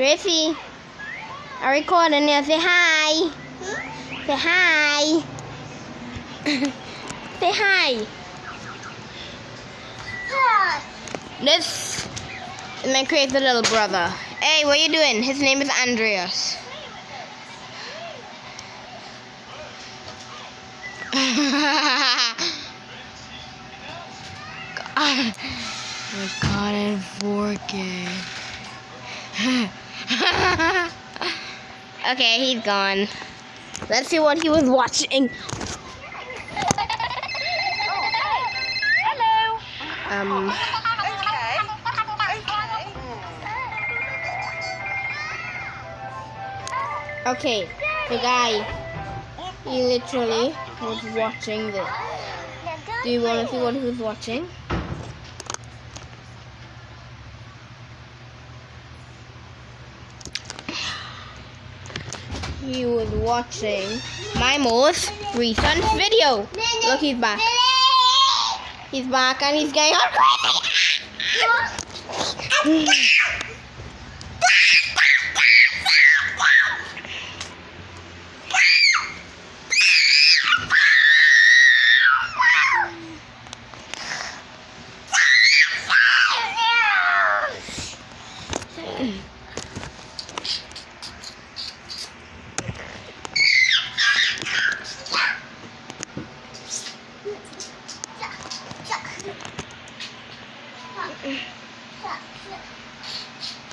Gracie, I'm recording here. Say hi. Say hi. Say hi. This is my crazy little brother. Hey, what are you doing? His name is Andreas. God, God and 4K. okay, he's gone. Let's see what he was watching. Hello. Um, Okay. Okay. okay, the guy, he literally was watching this. Do you want to see what he was watching? he was watching my most recent video. Look, he's back. He's back and he's getting all crazy. Mm-hmm. 上次。